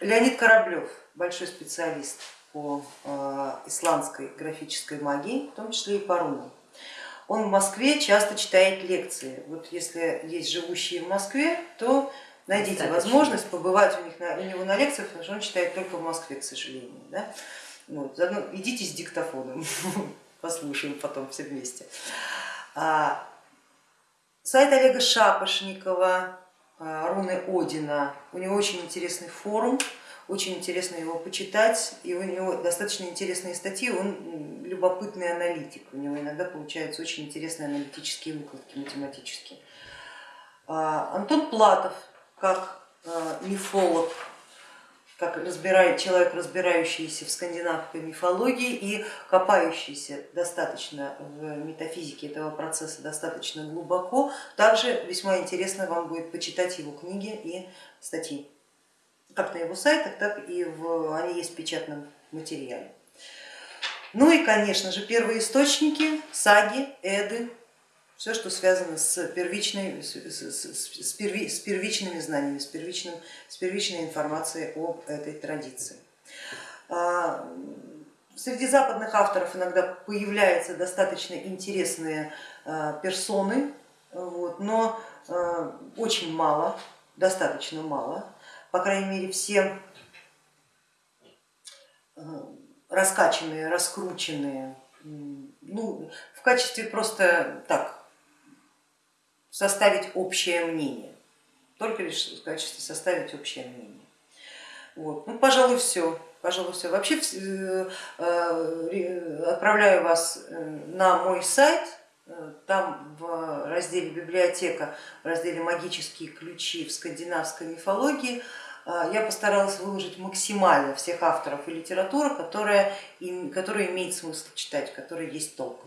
Леонид Кораблев, большой специалист по э, исландской графической магии, в том числе и по рунам. Он в Москве часто читает лекции. Вот если есть живущие в Москве, то найдите Достаточно. возможность побывать у, них на, у него на лекциях, потому что он читает только в Москве, к сожалению. Да? Вот, заодно идите с диктофоном, послушаем потом все вместе. А, сайт Олега Шапошникова, руны Одина, у него очень интересный форум, очень интересно его почитать, и у него достаточно интересные статьи, он любопытный аналитик, у него иногда получаются очень интересные аналитические выкладки математические. А, Антон Платов, как а, мифолог, как разбирает, человек, разбирающийся в скандинавской мифологии и копающийся достаточно в метафизике этого процесса достаточно глубоко, также весьма интересно вам будет почитать его книги и статьи как на его сайтах, так и в, они есть в печатном материале. Ну и, конечно же, первые источники, саги, эды, все, что связано с, первичной, с, с, с, с первичными знаниями, с, первичным, с первичной информацией об этой традиции. А, среди западных авторов иногда появляются достаточно интересные а, персоны, вот, но а, очень мало, достаточно мало по крайней мере, все раскачанные, раскрученные, ну, в качестве просто так составить общее мнение, только лишь в качестве составить общее мнение. Вот. Ну, пожалуй, все. Пожалуй, все. Вообще э, э, отправляю вас на мой сайт, там в разделе библиотека, в разделе магические ключи в скандинавской мифологии я постаралась выложить максимально всех авторов и литературы, которая, которая имеет смысл читать, которая есть толк.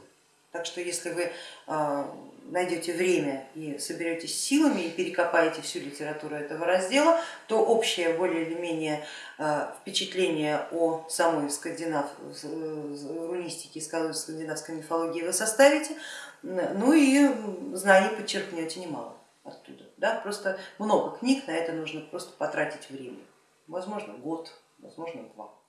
Так что если вы а, найдете время и соберетесь силами и перекопаете всю литературу этого раздела, то общее более или менее а, впечатление о самой скандинав, рунистике, скандинавской мифологии вы составите, ну и знаний подчеркнете немало оттуда. Да? Просто много книг, на это нужно просто потратить время, возможно год, возможно два.